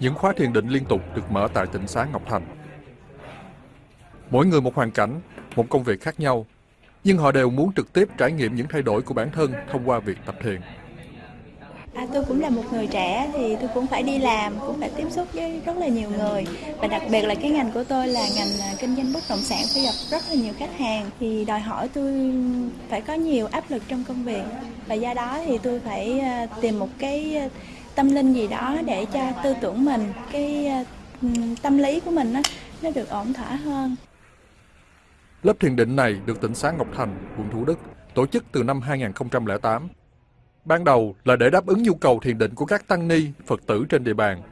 những khóa thiền định liên tục được mở tại tỉnh xá Ngọc Thành. Mỗi người một hoàn cảnh, một công việc khác nhau, nhưng họ đều muốn trực tiếp trải nghiệm những thay đổi của bản thân thông qua việc tập thiền. À, tôi cũng là một người trẻ thì tôi cũng phải đi làm, cũng phải tiếp xúc với rất là nhiều người và đặc biệt là cái ngành của tôi là ngành à, kinh doanh bất động sản phải gặp rất là nhiều khách hàng thì đòi hỏi tôi phải có nhiều áp lực trong công việc và do đó thì tôi phải à, tìm một cái tâm linh gì đó để cho tư tưởng mình, cái ờ, tâm lý của mình nó nó được ổn thỏa hơn. Lớp thiền định này được tỉnh xá Ngọc Thành, quận Thủ Đức tổ chức từ năm 2008 Ban đầu là để đáp ứng nhu cầu thiền định của các tăng ni, Phật tử trên địa bàn.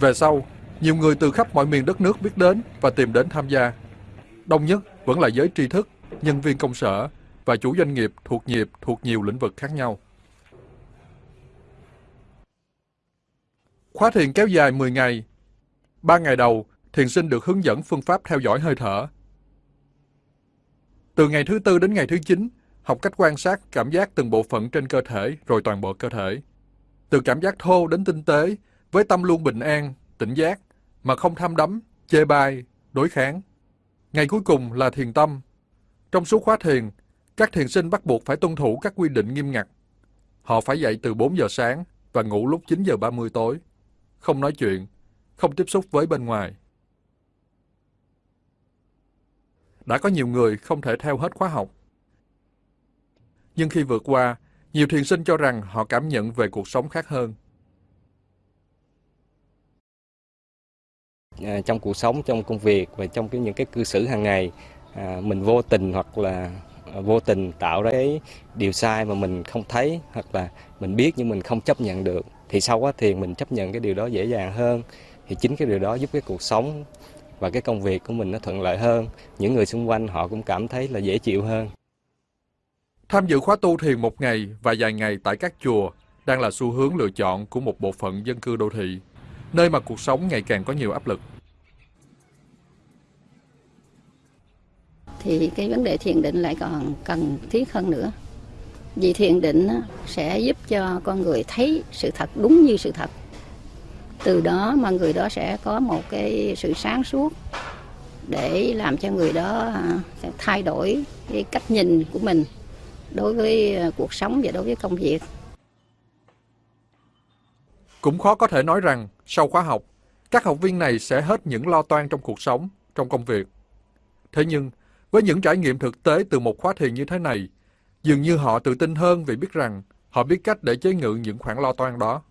Về sau, nhiều người từ khắp mọi miền đất nước biết đến và tìm đến tham gia. Đông nhất vẫn là giới tri thức, nhân viên công sở và chủ doanh nghiệp thuộc nghiệp thuộc nhiều lĩnh vực khác nhau. Khóa thiền kéo dài 10 ngày. Ba ngày đầu, thiền sinh được hướng dẫn phương pháp theo dõi hơi thở. Từ ngày thứ tư đến ngày thứ chín, học cách quan sát cảm giác từng bộ phận trên cơ thể rồi toàn bộ cơ thể. Từ cảm giác thô đến tinh tế, với tâm luôn bình an, tỉnh giác, mà không tham đắm, chê bai, đối kháng. Ngày cuối cùng là thiền tâm. Trong suốt khóa thiền, các thiền sinh bắt buộc phải tuân thủ các quy định nghiêm ngặt. Họ phải dậy từ 4 giờ sáng và ngủ lúc 9 giờ 30 tối. Không nói chuyện, không tiếp xúc với bên ngoài. Đã có nhiều người không thể theo hết khóa học nhưng khi vượt qua, nhiều thiền sinh cho rằng họ cảm nhận về cuộc sống khác hơn. À, trong cuộc sống, trong công việc và trong cái những cái cư xử hàng ngày, à, mình vô tình hoặc là vô tình tạo ra cái điều sai mà mình không thấy hoặc là mình biết nhưng mình không chấp nhận được thì sau quá thiền mình chấp nhận cái điều đó dễ dàng hơn. Thì chính cái điều đó giúp cái cuộc sống và cái công việc của mình nó thuận lợi hơn. Những người xung quanh họ cũng cảm thấy là dễ chịu hơn. Tham dự khóa tu thiền một ngày và vài ngày tại các chùa đang là xu hướng lựa chọn của một bộ phận dân cư đô thị, nơi mà cuộc sống ngày càng có nhiều áp lực. Thì cái vấn đề thiền định lại còn cần thiết hơn nữa. Vì thiền định sẽ giúp cho con người thấy sự thật đúng như sự thật. Từ đó mà người đó sẽ có một cái sự sáng suốt để làm cho người đó à, thay đổi cái cách nhìn của mình đối với à, cuộc sống và đối với công việc. Cũng khó có thể nói rằng sau khóa học, các học viên này sẽ hết những lo toan trong cuộc sống, trong công việc. Thế nhưng, với những trải nghiệm thực tế từ một khóa thiền như thế này, dường như họ tự tin hơn vì biết rằng họ biết cách để chế ngự những khoản lo toan đó.